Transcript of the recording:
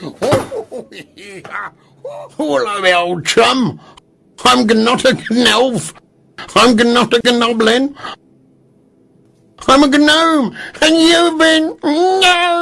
Hello, old chum. I'm not a gnolf. I'm not a gnoblin. I'm a gnome, and you've been... No!